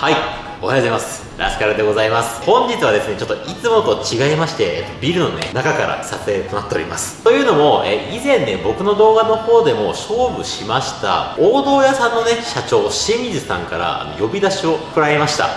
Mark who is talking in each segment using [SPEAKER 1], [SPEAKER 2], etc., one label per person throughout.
[SPEAKER 1] はいおはようございます。ラスカルでございます。本日はですねちょっといつもと違いましてえっとビルのね中から撮影となっております。というのもえ以前ね僕の動画の方でも勝負しました王道屋さんのね社長清水さんから呼び出しを食らいました。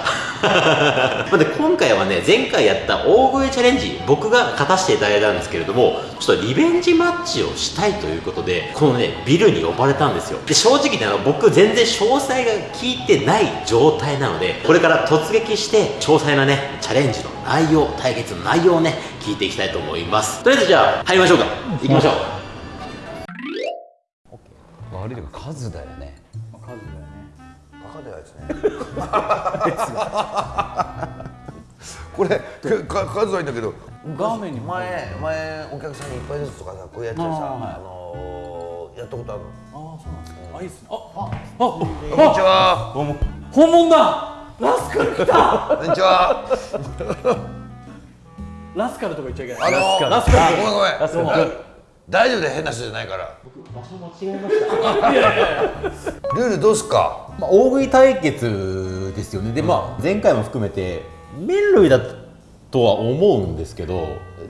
[SPEAKER 1] で今回はね前回やった大声チャレンジ僕が勝たせていただいたんですけれどもちょっとリベンジマッチをしたいということでこのねビルに呼ばれたんですよ。で正直ね僕全然詳細が聞いてない状態なのでこれから突撃して詳細なねチャレンジの内容対決の内容をね聞いていきたいと思います。とりあえずじゃあ入りましょうか。行きましょう。
[SPEAKER 2] 悪いというか数だよね。
[SPEAKER 3] バカではですね。これか数はいいんだけど。
[SPEAKER 2] 画面に。
[SPEAKER 3] 前前お客さんに一杯ずつとかさこうやってさあ、のーやったことあるの？
[SPEAKER 2] ああそうなんですか。あいいっすね。ああ
[SPEAKER 3] こんにちは。
[SPEAKER 2] 本物だ。ラスカル来た。
[SPEAKER 3] こんにちは。
[SPEAKER 2] ラスカルとか言っちゃいけな
[SPEAKER 3] あ
[SPEAKER 2] い
[SPEAKER 3] の
[SPEAKER 2] ラスカル。
[SPEAKER 3] あごめんごめん。
[SPEAKER 2] ラスカル。
[SPEAKER 3] あ大丈夫で変な人じゃないから。
[SPEAKER 1] 場所間違えました。
[SPEAKER 2] いやいやいや。
[SPEAKER 3] ルールどうすっか？
[SPEAKER 1] まあ、大食い対決ですよね。で、まあ、前回も含めて麺類だとは思うんですけど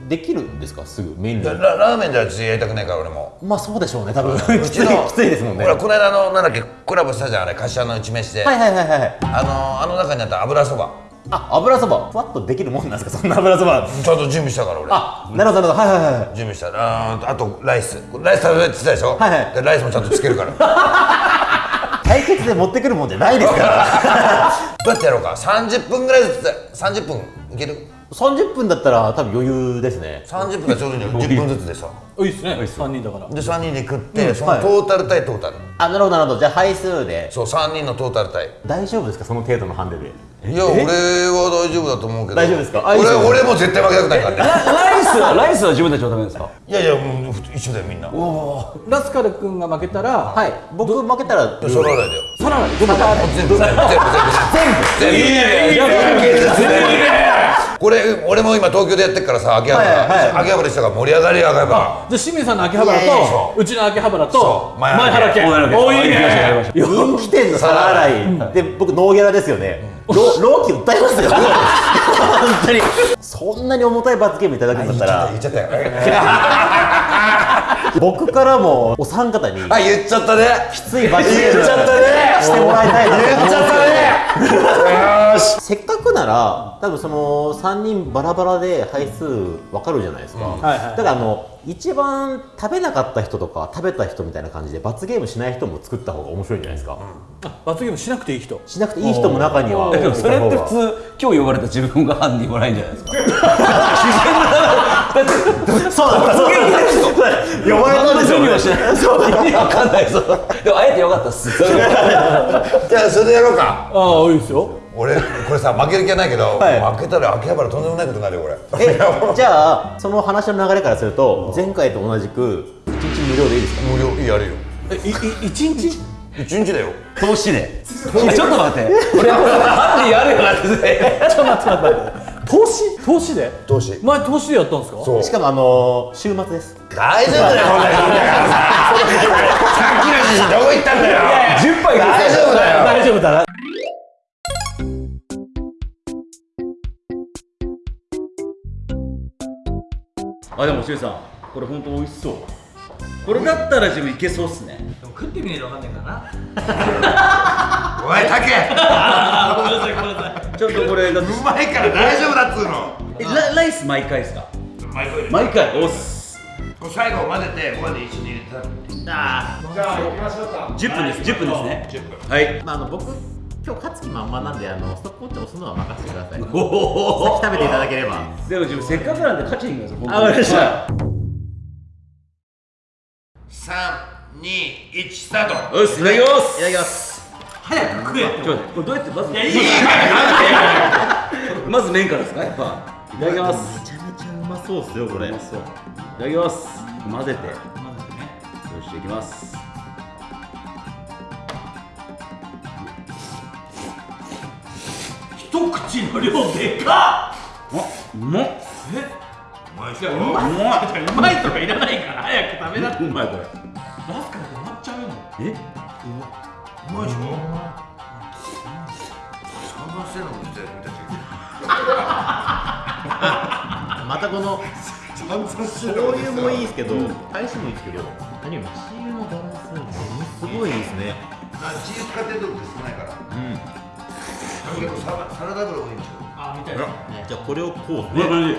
[SPEAKER 1] できるんですか？すぐ麺類。
[SPEAKER 3] ララーメンではちょっとやりたくないから俺も。
[SPEAKER 1] まあそうでしょうね。多分。
[SPEAKER 3] う
[SPEAKER 1] きつい
[SPEAKER 3] ちの
[SPEAKER 1] きついですもんね。
[SPEAKER 3] ほらこの間のなんだっけコラボしたじゃんあれ柏の内飯で、
[SPEAKER 1] はいはいはいはい
[SPEAKER 3] あのあの中にあった油そば
[SPEAKER 1] あ油そば。ふわっとできるもんなんですか？そんな油そば。
[SPEAKER 3] ちゃんと準備したから俺。
[SPEAKER 1] あなるほどなるほど。はいはいはい
[SPEAKER 3] 準備した。あーあとライス。ライス食べるって言ってたでしょ、
[SPEAKER 1] はいはい。
[SPEAKER 3] でライスもちゃんとつけるから。ど
[SPEAKER 1] 対決で持ってくるもんじゃないですから。
[SPEAKER 3] うやってやろうか？30分ぐらいずつ30分いける？
[SPEAKER 1] 30分だったら多分余裕ですね。
[SPEAKER 3] 30分がちょうどいいのよ10分ずつでさ
[SPEAKER 2] いいっすね三人だから。
[SPEAKER 3] で3人で食って、その
[SPEAKER 1] はい。
[SPEAKER 3] トータル対トータル
[SPEAKER 1] あなるほどなるほど。じゃあ配数で。
[SPEAKER 3] そう3人のトータル対
[SPEAKER 1] 大丈夫ですか？その程度のハンデで。
[SPEAKER 3] いや俺は大丈夫だと思うけど。
[SPEAKER 1] 大丈夫ですか？
[SPEAKER 3] 俺俺も絶対負けたくないからね。
[SPEAKER 4] ライスは？ライスは自分たちのためですか？
[SPEAKER 3] いやいやもう一緒だよみんな。
[SPEAKER 2] ラスカル君が負けたら
[SPEAKER 1] はい。僕負けたら
[SPEAKER 3] そらないだよ。
[SPEAKER 2] さらにどこ
[SPEAKER 3] 全部全部全部全部。全部。全部これ俺も今東京でやってるからさ秋葉
[SPEAKER 1] はいはい。
[SPEAKER 3] 原秋葉原したから盛り上がりや秋葉原
[SPEAKER 2] じゃあ清水さんの秋葉原とう。ちの秋葉原と
[SPEAKER 3] 前
[SPEAKER 2] 前原家
[SPEAKER 4] 前原家
[SPEAKER 2] おいいね。
[SPEAKER 1] 人気店の皿洗い。で僕ノーギャラですよね。ロ老期訴えますよ。本当に。そんなに重たい罰ゲームいただくんだったら。
[SPEAKER 3] 言っちゃったよ
[SPEAKER 1] 僕からもお三方に
[SPEAKER 3] あ言っちゃったね。
[SPEAKER 1] きつい罰ゲーム
[SPEAKER 3] 言っちゃったね。
[SPEAKER 1] してもらいたいなと思
[SPEAKER 3] 言っちゃったねよーし。
[SPEAKER 1] せっかくなら多分その3人バラバラで配数分かるじゃないですか、
[SPEAKER 2] はいはい。
[SPEAKER 1] だからあの一番食べなかった人とか食べた人みたいな感じで罰ゲームしない人も作った方が面白いんじゃないですか、
[SPEAKER 2] あ罰ゲームしなくていい人。
[SPEAKER 1] しなくていい人も中には
[SPEAKER 4] それって普通今日呼ばれた自分が犯人もないんじゃないですか
[SPEAKER 1] そうだそうだ呼ばれたですよ
[SPEAKER 4] 準備はしないそう意味わかんないそうでもあえてよかったっす
[SPEAKER 3] じゃあそれでやろうか
[SPEAKER 2] ああいいですよ
[SPEAKER 3] 俺これさ負ける。気はないけど、
[SPEAKER 1] はい
[SPEAKER 3] 負けたら秋葉原とんでもないことになる。よこれ
[SPEAKER 1] えじゃあその話の流れからする。と前回と同じく1日無料でいいですか
[SPEAKER 3] 無料いいやる。よ
[SPEAKER 2] えいい一日
[SPEAKER 3] 一日だよ
[SPEAKER 4] 投資でちょっと待って俺犯人やる。よなって
[SPEAKER 2] ちょっと待って待って投資投資で？
[SPEAKER 3] 投資。
[SPEAKER 2] 前投資でやったんですか？
[SPEAKER 3] そう。
[SPEAKER 1] しかもあのー、週末です。
[SPEAKER 3] 大丈夫だよこんな人だからささっきの写真どこ行ったんだよ。
[SPEAKER 4] 10杯
[SPEAKER 3] 大丈夫だよ。
[SPEAKER 2] 大丈夫だな。
[SPEAKER 4] あでもしゅうさん。これ本当美味しそうこれだったら自分いけそうっすね。
[SPEAKER 2] 食ってみないとわかんないからな。
[SPEAKER 3] おいタケ
[SPEAKER 4] ちょっとこれだって。
[SPEAKER 3] うまいから大丈夫だっつうの。
[SPEAKER 4] えラライス毎回ですか？
[SPEAKER 3] 毎回
[SPEAKER 4] 毎回？おっす。
[SPEAKER 3] 最後混ぜてここで一緒に入れて食べて。
[SPEAKER 4] あ
[SPEAKER 3] じゃあ行きましょうか。
[SPEAKER 4] 10分です10分ですね。
[SPEAKER 3] 10分
[SPEAKER 4] はい。
[SPEAKER 1] まあ、あの僕今日勝つ気満々なんであのストップウォッチ押すのは任せてください。
[SPEAKER 4] おお
[SPEAKER 1] 食べていただければ。
[SPEAKER 4] でも自分せっかくなんで勝ちに行きますよ本当に。
[SPEAKER 1] あわかりました
[SPEAKER 3] 2、1スタート。
[SPEAKER 4] よしいただきます。
[SPEAKER 1] いただきます。
[SPEAKER 2] 早く食えって
[SPEAKER 4] ちょっとこれどうやってまず
[SPEAKER 2] いやいい。
[SPEAKER 4] まず麺からですかやっぱ。いただきます。
[SPEAKER 1] めちゃめちゃうまそうっすよこれ。
[SPEAKER 4] うまそういただきます。混ぜて。よしいきます。
[SPEAKER 2] 一口の量でか
[SPEAKER 4] あうまっ。
[SPEAKER 3] うまいっ
[SPEAKER 2] っいやうまいうまいとかいらないから早く食べな。
[SPEAKER 4] うまいこれえ？
[SPEAKER 3] うまいでしょ？々してるのも実は君たち
[SPEAKER 1] またこの醤油もいいですけど大使もいいですけど何よりもチー油のバランスものすごいいいですね。
[SPEAKER 3] チーズ使ってるとこ少ないから。
[SPEAKER 1] うん。
[SPEAKER 3] 結構サラサラダ油多いんですよ。
[SPEAKER 2] あみたいな
[SPEAKER 1] ね。じゃあこれをこう
[SPEAKER 4] こんな感じ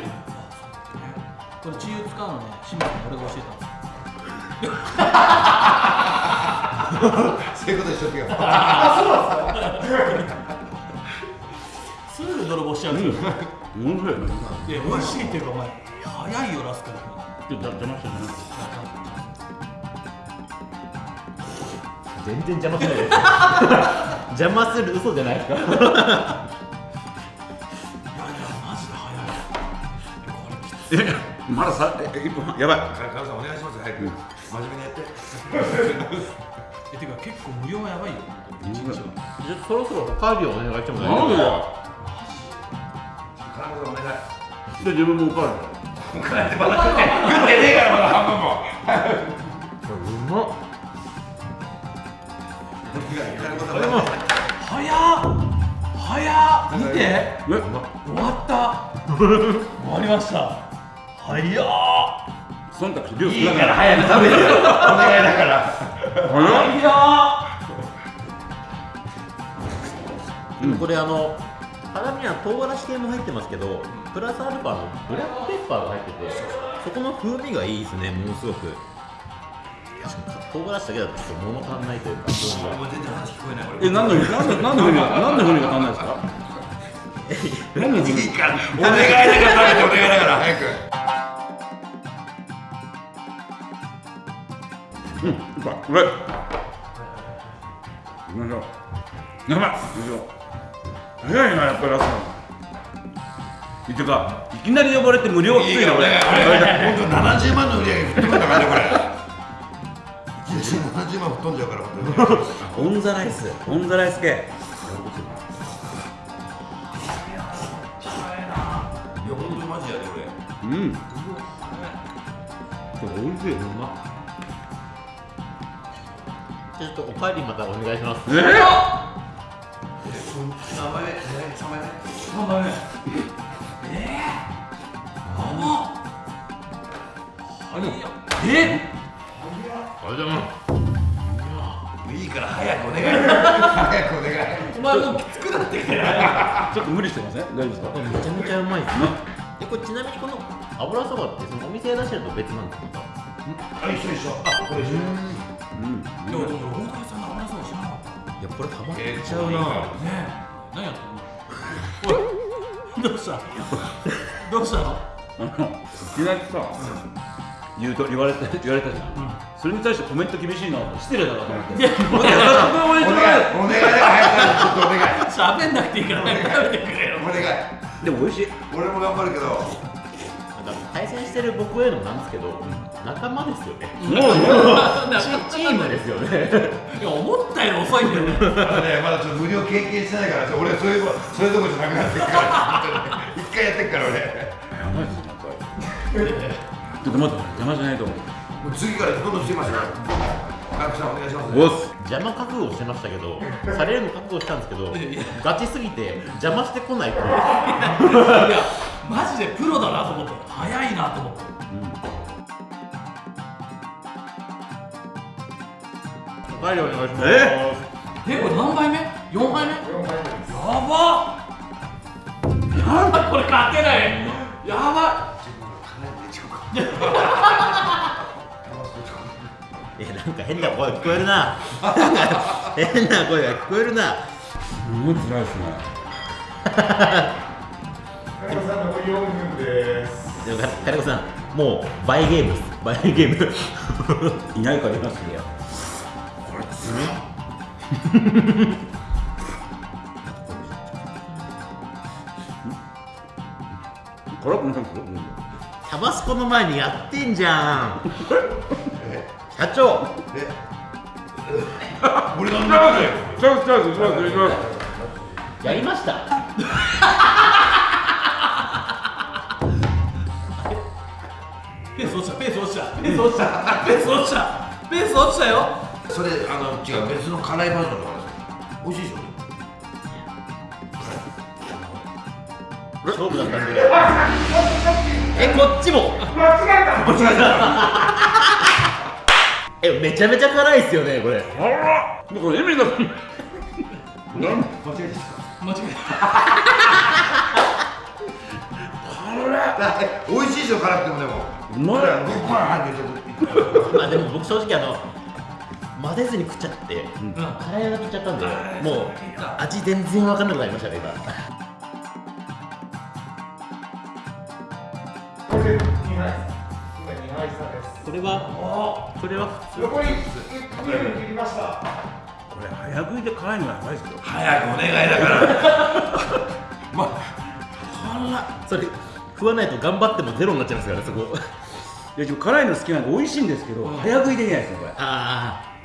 [SPEAKER 2] これチー油使うのね清水君俺が教えたんです
[SPEAKER 3] そういうことにしとけよ。
[SPEAKER 2] すぐ泥棒しちゃうんですよ、
[SPEAKER 4] 面白いね。
[SPEAKER 2] いや美味しいっていうかお前早いよラスカル
[SPEAKER 4] ちょっと邪魔したじゃない
[SPEAKER 1] 全然邪魔しないです邪魔する嘘じゃないですか？
[SPEAKER 2] いやいやマジで早い。
[SPEAKER 4] まださえ一本やばい。
[SPEAKER 3] カルさんお願いします早く真面目にやって
[SPEAKER 2] えてか結構無料はやばいよ。一日は
[SPEAKER 1] じゃあそろそろおかわりをお願いしても
[SPEAKER 4] なんでだ
[SPEAKER 3] お願い
[SPEAKER 4] で自分もおかわ
[SPEAKER 3] 食ってねえからまだ半分も。
[SPEAKER 1] うまっ。
[SPEAKER 2] 早っ。早っ。見て。終わった。終わりました。早っ
[SPEAKER 4] 忖度して量
[SPEAKER 3] いいから早く食べてよお願いだから。
[SPEAKER 2] 早っ
[SPEAKER 1] でもこれあの辛みは唐辛子系も入ってますけどプラスアルファのブラックペッパーが入っててそこの風味がいいですねものすごく。唐辛子だけだとちょっと物足んないというか。
[SPEAKER 3] 全然話聞こえない俺
[SPEAKER 4] え何の何の何の風味が何の風味が足んないですか？何の風味？
[SPEAKER 3] いいから。お願いだから食べてお願いだから早く
[SPEAKER 4] うん、うまい、うまい。行きましょう。やばい、行きましょう。早いな、やっぱりラスト。ってか、いきなり呼ばれて無料きついな、俺。
[SPEAKER 3] 本当70万の売り上げ吹っ飛ぶんだからねこれ1日70万吹っ飛んじゃうから本当に
[SPEAKER 4] on the rice on the rice 系。
[SPEAKER 3] いや本当にマジやで俺
[SPEAKER 4] うん。これ美味しい。
[SPEAKER 1] うまっちょっとおかわりまたお願いします。
[SPEAKER 4] え
[SPEAKER 3] 何枚目3枚目
[SPEAKER 2] 3杯目ええー、え
[SPEAKER 1] ありがとうござい
[SPEAKER 3] いいから早くお願い早くお願い
[SPEAKER 2] お前もうきつくなってきてない
[SPEAKER 4] ちょっと無理してません？大丈夫ですか？
[SPEAKER 1] めちゃめちゃうまいです。ねでこれちなみにこの油そばってそのお店で出してると別なんですか？
[SPEAKER 3] あ一緒一緒。あこれ一緒
[SPEAKER 4] うん。
[SPEAKER 2] でもでも大竹さんの油そば知らなかった。
[SPEAKER 1] いやこれハマっ
[SPEAKER 3] えー
[SPEAKER 1] ちゃうな、
[SPEAKER 2] ねえ。何やってんの？おい。どうした？どうしたの？
[SPEAKER 4] あの、いきなりさ、言うと言われた言われたじゃん。それに対してコメント厳しいな、失礼だなと思って。
[SPEAKER 2] いやもう
[SPEAKER 4] 優しく応援してもらえ
[SPEAKER 3] お願い。お願い。だから早くちょっとお願い。
[SPEAKER 2] 喋んなくていいから食べてくれよ。
[SPEAKER 3] お願い。
[SPEAKER 4] でも美味しい。
[SPEAKER 3] 俺も頑張るけど
[SPEAKER 1] 対戦してる僕へのなんですけど、仲間ですよね。
[SPEAKER 4] もう、もう。
[SPEAKER 1] チチームですよね。
[SPEAKER 2] いや思ったより遅いんだよね。
[SPEAKER 3] まだちょっと無料経験してないから俺そういうそういうとこじゃなくなってるから一回やってっから俺。
[SPEAKER 4] やばいですね、やっぱり。ちょっと待って、邪魔しないと思う。
[SPEAKER 3] もう次からどんどんしてますかお願いします。
[SPEAKER 1] 邪魔覚悟してましたけどされるの覚悟したんですけどガチすぎて邪魔してこないと
[SPEAKER 2] いやマジでプロだなと思って早いなと思って。
[SPEAKER 1] おかわりお願いします。
[SPEAKER 4] え？
[SPEAKER 2] えこれ何杯目 ?4 杯目？やばやばいこれ勝てない。やば
[SPEAKER 1] え なんか変な声聞こえるな。変な声が聞こえるな。
[SPEAKER 4] すごいですね。
[SPEAKER 1] でも金子さんもう倍ゲームです。倍ゲーム。
[SPEAKER 4] いないからいますよ。これつら辛くないですよ。
[SPEAKER 1] タバスコの前にやってんじゃん 社長。
[SPEAKER 3] え。俺なんだよ
[SPEAKER 4] ちょっとちょっとちょっとちょっと
[SPEAKER 1] やりました。
[SPEAKER 2] ペース落ちたペース落ちたペース落ちたペース落ちたペース落ちたよ。
[SPEAKER 3] それあの違う別の辛いバージョンとかです美味しいでしょ。
[SPEAKER 1] 勝負だったんで。えこっちも。えめちゃめちゃ辛いっすよねこれ。
[SPEAKER 4] あらこれ意味が
[SPEAKER 2] 間違え
[SPEAKER 3] 美味しいでしょ辛くてもでも。
[SPEAKER 4] うまい
[SPEAKER 1] まあでも僕正直あの混ぜずに食っちゃって、辛いがいっちゃったんでもう味全然分かんなくなりましたね今。これはこれは普通。
[SPEAKER 4] これ早食いで辛いのはやばいですよ
[SPEAKER 3] 早くお願いだから。
[SPEAKER 1] それ食わないと頑張ってもゼロになっちゃいますからねそこ。
[SPEAKER 4] いや辛いの好きなんで美味しいんですけど、早食いできないですねこれ。
[SPEAKER 1] ああ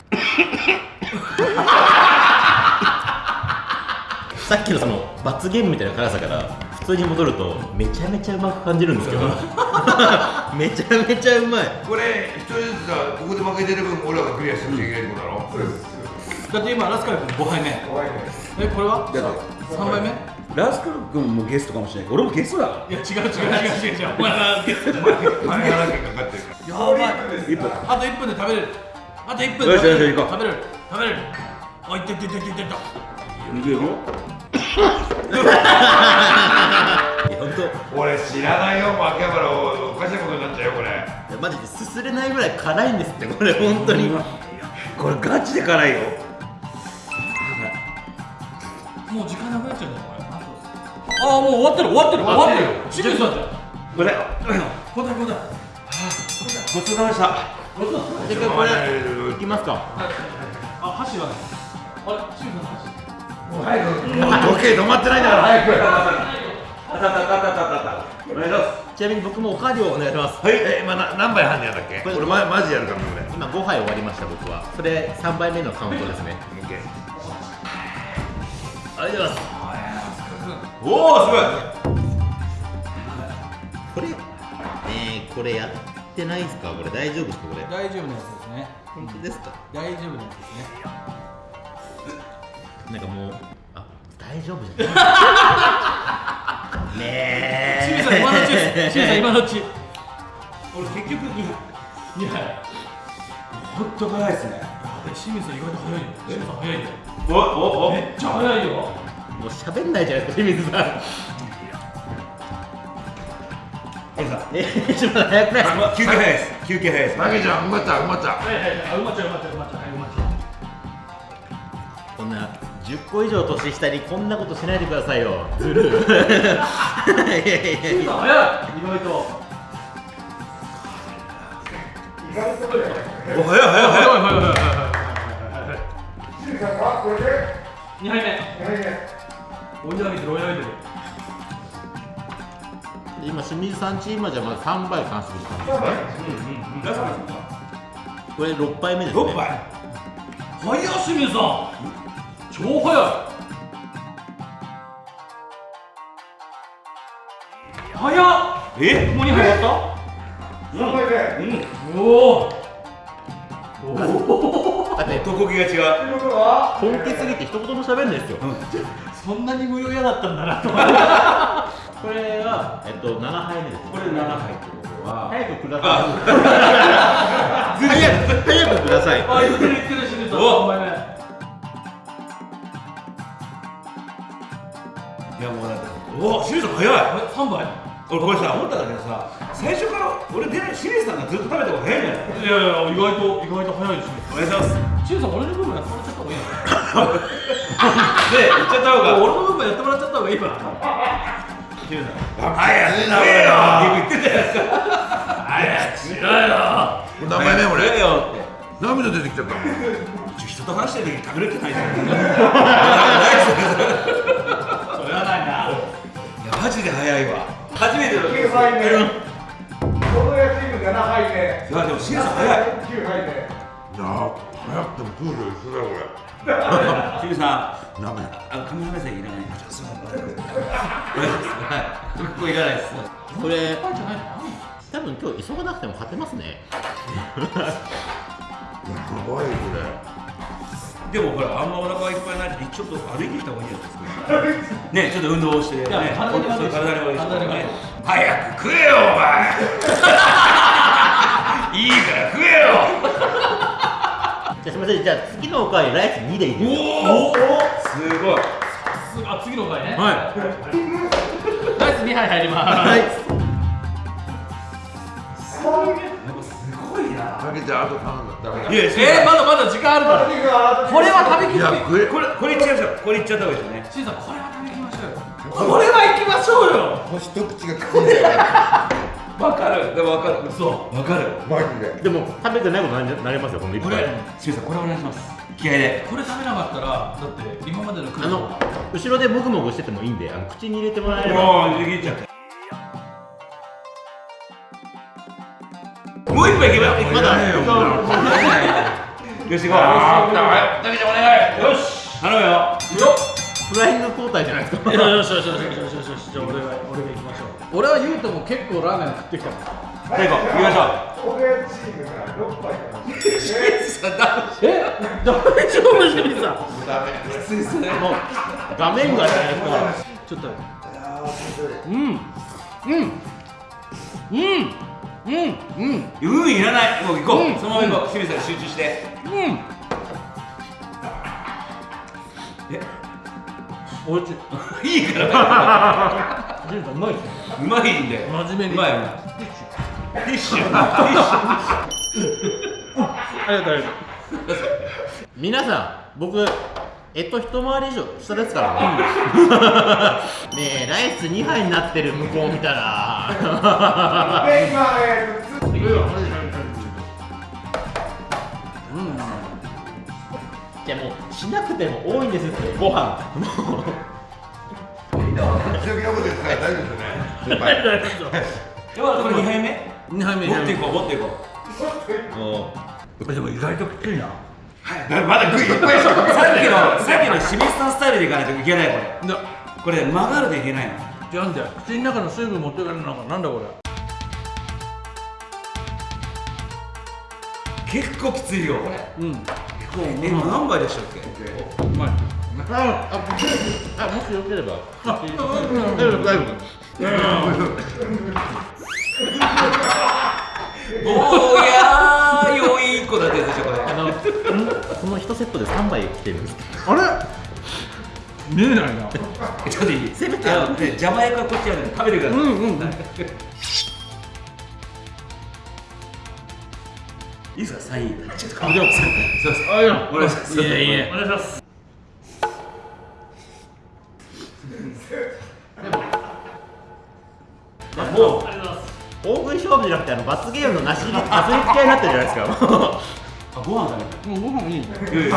[SPEAKER 1] さっきのその罰ゲームみたいな辛さから普通に戻るとめちゃめちゃうまく感じるんですけど。めちゃめちゃうまい。
[SPEAKER 3] これ一人ずつさここで負けてる分俺らがクリアしなきゃいけないってことだろ？そうです。
[SPEAKER 2] ただって今ラスカル君5杯目。えこれは？
[SPEAKER 4] だって
[SPEAKER 2] 3杯目？い
[SPEAKER 4] ラスカル君もゲストかもしれない。俺もゲストだか
[SPEAKER 2] や違う違う違う違う。違うお前はゲストじゃない
[SPEAKER 3] 金払ってかかってるから
[SPEAKER 2] やばい
[SPEAKER 4] ら1分
[SPEAKER 2] あと1分で食べれるあと1分で
[SPEAKER 4] よしよし
[SPEAKER 2] 食べれる
[SPEAKER 4] 行こう
[SPEAKER 2] 食べれる食べれるあいってってってってって
[SPEAKER 4] いくよ
[SPEAKER 1] いや本
[SPEAKER 3] 俺知らないよ秋葉原おかしなことになっちゃうよこれ。
[SPEAKER 1] 当マジですすれないぐらい辛いんですってこれ本当に。
[SPEAKER 4] これガチで辛いよ。
[SPEAKER 2] もう時間なくなっちゃうんだよこれああもう終わってる終わってる。終わってる。清水さんじゃん。
[SPEAKER 4] これ
[SPEAKER 2] 交代交代
[SPEAKER 4] ごちそうさまでした。
[SPEAKER 1] じゃあこれいきますか。
[SPEAKER 2] あ箸がないあれ清水さんの箸
[SPEAKER 3] もう時計止まってないんだから。早く。
[SPEAKER 4] お願いします
[SPEAKER 1] ちなみに僕もおかわりをお願いします。
[SPEAKER 3] はい。え今な何杯半でやんだっけ？
[SPEAKER 1] これ
[SPEAKER 3] 俺まマジやるからね
[SPEAKER 1] 今5杯終わりました僕は。それ3杯目のカウントですね。
[SPEAKER 3] 俺オッケー。
[SPEAKER 1] ありがとうございます。
[SPEAKER 3] おおすごい。
[SPEAKER 1] これえー、これやってないですか？これ大丈夫ですか？これ。
[SPEAKER 2] 大丈夫なやつですね。
[SPEAKER 1] 本当ですか？
[SPEAKER 2] 大丈夫なやつですね
[SPEAKER 1] なんかもうあ大丈夫じゃない。ね
[SPEAKER 2] 清水さん今のうちです。清水さん今のうち。俺結局2杯2杯
[SPEAKER 4] ほんと辛いですね
[SPEAKER 2] え清水さん意外と早いよ清水さん早いよ
[SPEAKER 4] おおお
[SPEAKER 2] めっちゃ早いよ。
[SPEAKER 1] もう喋んないじゃないですか清水さん。えちょっと早くないですか？
[SPEAKER 4] 休憩早いです。休憩早いです。
[SPEAKER 3] マギちゃんうまっちゃううまっちゃ
[SPEAKER 2] はいはいはい。あうまっちゃううまっちゃううまっちゃう
[SPEAKER 1] 10個以上年下にこんなことしないでくださいよ。ずるい。やいやいや。
[SPEAKER 2] 意外と。
[SPEAKER 3] 早い早い。早い
[SPEAKER 2] はいはい。はいはい。はい2杯目。追い上げてる追い上げてる
[SPEAKER 1] 今清水さんチームはじゃあまだ3杯完食したんですこれ6杯目ですね。
[SPEAKER 4] 6杯。
[SPEAKER 2] 早っ清水さん超早い早っ。
[SPEAKER 4] え？
[SPEAKER 2] もう2杯終わ
[SPEAKER 4] うんうん。
[SPEAKER 2] ったおお
[SPEAKER 1] だって
[SPEAKER 4] が違う。
[SPEAKER 1] 本気すぎて一言も喋んないですよ。
[SPEAKER 2] そんなに無料嫌だったんだなと思って
[SPEAKER 1] これがえっと7杯目です。
[SPEAKER 4] これ7杯ってことは。
[SPEAKER 1] 早くください。早く早くください。
[SPEAKER 2] あ言ってる言ってる清水さん
[SPEAKER 4] お
[SPEAKER 2] 3
[SPEAKER 4] なんかおお清水さん早い。
[SPEAKER 2] え3杯？
[SPEAKER 4] 俺これさ思ったんだけどさ最初から俺出ない清水さんがずっと食べた方が早いんじゃない？
[SPEAKER 2] いやいや意外と意外と早いですね
[SPEAKER 4] お願いします。
[SPEAKER 2] 清水さん俺の部分やってもらっちゃった方がいい
[SPEAKER 4] で
[SPEAKER 2] の
[SPEAKER 4] 言っちゃった方が。
[SPEAKER 2] 俺の部分やってもらっちゃった方がいいわ。
[SPEAKER 4] 清水さん
[SPEAKER 3] 早いな
[SPEAKER 4] 言ってたやつ
[SPEAKER 2] 早くしろよ。
[SPEAKER 3] これ何杯目俺。
[SPEAKER 4] よって。
[SPEAKER 3] 涙出てきちゃった。も ん
[SPEAKER 4] 人と話してる時隠れてないじゃんの
[SPEAKER 5] 9杯目。この野チーム7杯目。
[SPEAKER 4] いやでも清水さん早い。
[SPEAKER 5] 9杯目。
[SPEAKER 3] いや早くてもプール一緒だよこれ。
[SPEAKER 4] 清水さんあのカメラ目線いらない。ここい。らないです。
[SPEAKER 1] これ多分今日急がなくても勝てますね
[SPEAKER 4] でもほらあんまお腹がいっぱいになってちょっと歩いてきた方がいいんじゃないですかね ちょっと運動をして。ね
[SPEAKER 2] や体に悪いし。
[SPEAKER 4] 体に悪いしね。早く食えよお前。いいから食えよ。
[SPEAKER 1] じゃあすみません。じゃあ次のおかわりライス2でいいですか？
[SPEAKER 4] おおすごい。
[SPEAKER 2] すあ次の回ね。
[SPEAKER 4] は
[SPEAKER 2] ライス2杯入ります
[SPEAKER 3] かけてあと頼んだ。ダメだ
[SPEAKER 4] いいや
[SPEAKER 2] えー、まだまだ時間あるから。これは食べきっ
[SPEAKER 4] これこれいっちゃいましょうこれいっちゃった方がいいですよね。
[SPEAKER 2] しんさんこれは食べきましょうよ。これ。は行きましょうよ。
[SPEAKER 3] もう一口が口に入れ
[SPEAKER 4] わかる。でもわかる。そうわかる。
[SPEAKER 3] マジで。
[SPEAKER 1] でも食べてないことになりますよこの？一
[SPEAKER 4] こ
[SPEAKER 1] 杯
[SPEAKER 4] れ清水さんこれお願いします。気合で。
[SPEAKER 2] これ食べなかったらだって今までの
[SPEAKER 1] あの後ろでもぐもぐしててもいいんであの口に入れてもらえれば。
[SPEAKER 4] もう握っちゃってもう一杯いけば
[SPEAKER 1] まだ
[SPEAKER 4] よ。し行こうよ。しだ。けじゃお願いよし。頼むよ。
[SPEAKER 1] フライング交代じゃないですか。
[SPEAKER 2] よしよしよしよしよし。よしじゃあ俺が俺が行きましょう。俺は言う。ても結構ラーメン食ってきたから
[SPEAKER 4] 最後行きましょ
[SPEAKER 5] 俺チームが6杯かない
[SPEAKER 2] え大丈夫清水さん
[SPEAKER 1] もう。画面がじゃないですか
[SPEAKER 2] ちょっとう。んう。んう。んうんうん。
[SPEAKER 4] ううん。いらないもう行こう、
[SPEAKER 2] うん。
[SPEAKER 4] そのまま行こう。清水さん集中して。
[SPEAKER 2] うん。
[SPEAKER 4] え？
[SPEAKER 2] おいしい
[SPEAKER 4] いいから。
[SPEAKER 2] 清水さんうまい
[SPEAKER 4] うまいんで
[SPEAKER 2] 真面目に。
[SPEAKER 4] うまいよ。ティッシュ。ティッシュ。
[SPEAKER 2] ありがとうありがと
[SPEAKER 1] 皆さん僕えっと一回り以上下ですからね。ねえライス2杯になってる向こう見たら
[SPEAKER 5] で今えーとつ
[SPEAKER 1] じゃもうしなくても多いんですってご飯。もう
[SPEAKER 3] 強気なこと言ってたら大丈夫ですよね先輩
[SPEAKER 4] ではこれ2杯目
[SPEAKER 2] う2杯目
[SPEAKER 4] 持っていこう持っていこう
[SPEAKER 2] でも意外ときついなはい
[SPEAKER 4] まだ食いっぱいしょさっきのさっきの清水さんスタイルでいかないといけないこれこれ曲がるでいけないの
[SPEAKER 2] じゃあんだよ。口の中の水分持ってかれるのかなんだこれ。
[SPEAKER 4] 結構きついよ。これ。
[SPEAKER 2] うん。う
[SPEAKER 4] え何杯でしたっけ？
[SPEAKER 2] まい
[SPEAKER 1] あああもしよければ。
[SPEAKER 2] あ
[SPEAKER 1] 大丈夫大丈
[SPEAKER 4] おーやーよい子だってやつでしょこれ
[SPEAKER 1] 夫あのこの1セットで3杯来てるん。です
[SPEAKER 2] あれ見えないな。
[SPEAKER 4] ちょっといい？せめてあのね邪魔役はこっちやるんで食べてください
[SPEAKER 2] うんうんうん。
[SPEAKER 4] いいですか？サイン。ちょっと
[SPEAKER 2] あでも
[SPEAKER 4] すいません。
[SPEAKER 2] あいや
[SPEAKER 4] お願いします。
[SPEAKER 2] いえいえ。お願いします。
[SPEAKER 1] もう大食い勝負じゃなくてあの罰ゲームのなしなすりつき合いになってるじゃないですか
[SPEAKER 4] あご飯食べて
[SPEAKER 2] もうご飯いい。ね
[SPEAKER 4] いやいや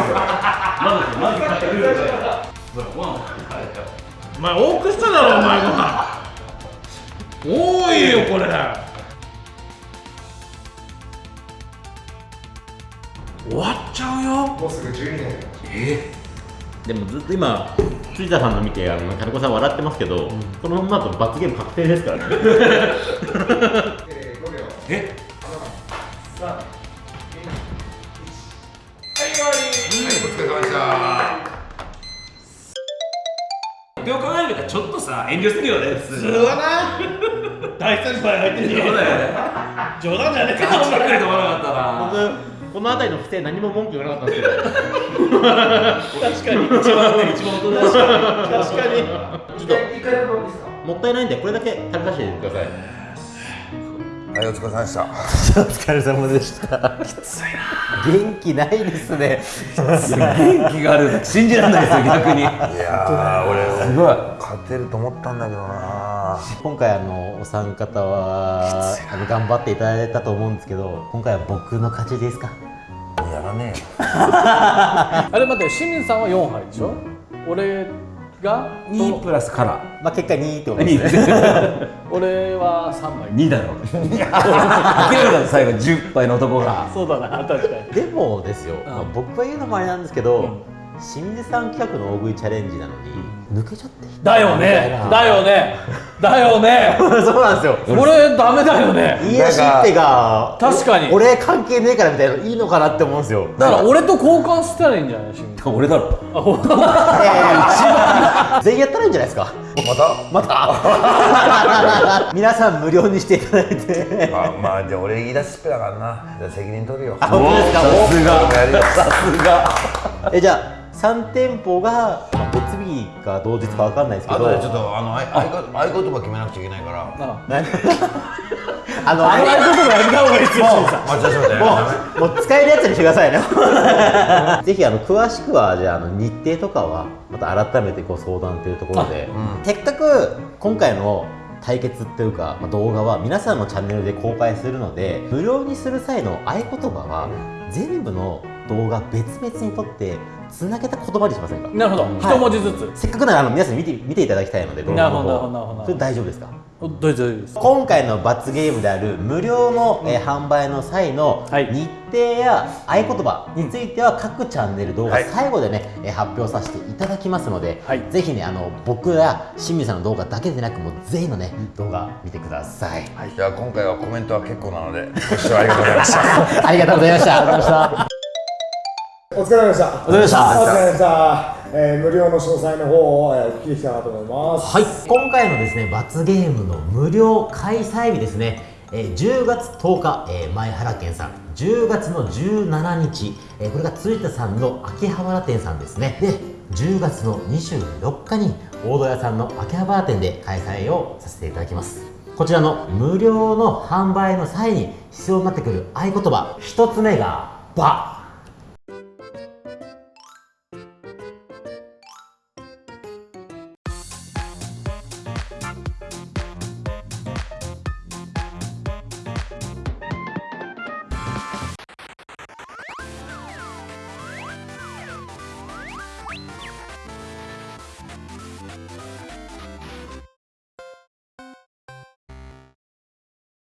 [SPEAKER 4] まずまず
[SPEAKER 2] お前多くしただろお前ご飯多いよこれ。終わっちゃうよ。
[SPEAKER 5] もうすぐ12年
[SPEAKER 4] え？
[SPEAKER 1] でもずっと今辻田さんの見てあの金子さん笑ってますけど、このままだと罰ゲーム確定ですからね。
[SPEAKER 5] えー、5秒
[SPEAKER 4] え
[SPEAKER 5] ？3 2 1はい終わり。
[SPEAKER 3] はいお疲れ様でした
[SPEAKER 4] どう考えるかちょっとさ遠慮するよね普通
[SPEAKER 2] は。な。大先輩入ってん
[SPEAKER 4] そうだよね。
[SPEAKER 2] 冗談じゃねえ
[SPEAKER 4] ガチで来ると思わなかったな
[SPEAKER 1] 僕この辺りの不正何も文句言わなかったんですけど。
[SPEAKER 2] 確かに
[SPEAKER 4] 一番ね一番大人だし。
[SPEAKER 2] 確かに。
[SPEAKER 1] ちょっと
[SPEAKER 5] 一回でもいいですか？
[SPEAKER 1] もったいないんでこれだけ食べさせてください
[SPEAKER 3] はいお疲れ様でした。
[SPEAKER 1] お疲れ様でした。きついな。元気ないですね。
[SPEAKER 4] 元気がある。信じられないですよ 逆に。
[SPEAKER 3] いやー俺
[SPEAKER 4] すごい。
[SPEAKER 3] 勝てると思ったんだけどな。
[SPEAKER 1] 今回あのお三方はあの頑張っていただいたと思うんですけど今回は僕の勝ちですか？
[SPEAKER 3] やらねえよ。
[SPEAKER 2] あれ待って清水さんは4杯でしょ？俺が
[SPEAKER 4] 2プラスから
[SPEAKER 1] まあ結果2ってことですね。
[SPEAKER 2] 俺は3杯
[SPEAKER 4] 2だろ明らかに最後10杯の男が。
[SPEAKER 2] そうだな確かに。
[SPEAKER 1] でもですよ、まあ僕が言うのもあれなんですけど、清水さん企画の大食いチャレンジなのに抜けちゃって
[SPEAKER 2] だよね。だよね。だよね。
[SPEAKER 1] そうなんですよ。
[SPEAKER 2] これダメだよね。
[SPEAKER 1] 言い出しっぺが
[SPEAKER 2] 確かに。
[SPEAKER 1] 俺関係ねえからみたいなのいいのかなって思うんですよ。
[SPEAKER 2] だから俺と交換したらいいんじゃないし
[SPEAKER 4] 俺だろ。
[SPEAKER 2] あほんと
[SPEAKER 1] 全員やったらいいんじゃないですか。
[SPEAKER 3] また？
[SPEAKER 1] また。皆さん無料にしていただいて。
[SPEAKER 3] まあまあじゃあ俺言い出しっぺだからな。じゃあ責任取るよ。
[SPEAKER 1] あ本当ですか？
[SPEAKER 3] 俺もやるよ
[SPEAKER 1] えじゃあ3店舗が、まあ、別日か同日かわかんないですけど。
[SPEAKER 3] あとでちょっとあの合言葉決めなくちゃいけないから
[SPEAKER 2] あ
[SPEAKER 1] の
[SPEAKER 2] あんなこともやめた方がいいですよ
[SPEAKER 1] もうもう使えるやつにしてくださいねぜひあの詳しくはじゃああの日程とかはまた改めてご相談というところで、せっかく今回の対決っていうか、まあ、動画は皆さんのチャンネルで公開するので無料にする際の合言葉は全部の動画別々に撮ってつなげた言葉にしませんか？
[SPEAKER 2] なるほど、
[SPEAKER 1] はい。
[SPEAKER 2] 一文字ずつ。
[SPEAKER 1] せっかくならあの皆さんに見て見ていただきたいので動画の
[SPEAKER 2] なるほどなるほどなるほど。
[SPEAKER 1] 方それ大丈夫ですか？
[SPEAKER 2] おどうぞどうぞです。
[SPEAKER 1] 今回の罰ゲームである無料の、えー販売の際の
[SPEAKER 2] はい。
[SPEAKER 1] 日程や合言葉については各チャンネル動画
[SPEAKER 3] はい。
[SPEAKER 1] 最後でね、えー発表させていただきますので、
[SPEAKER 2] はい。
[SPEAKER 1] ぜひねあの僕や清水さんの動画だけでなくもう全員のね動画見てください、
[SPEAKER 3] じゃあ今回はコメントは結構なのでご視聴
[SPEAKER 1] ありがとうございました。ありがとうございました
[SPEAKER 5] お疲れ様でした。
[SPEAKER 1] お疲れ様でした。
[SPEAKER 5] お疲れ様でした。えー無料の詳細の方を、えーお聞きしたいなと思います。
[SPEAKER 1] はい、今回のですね罰ゲームの無料開催日ですね、えー10月10日、えー前原店さん。10月の17日、えーこれが鶴田さんの秋葉原店さんですね。で10月の24日に大戸屋さんの秋葉原店で開催をさせていただきます。こちらの無料の販売の際に必要になってくる合言葉一つ目が「ば」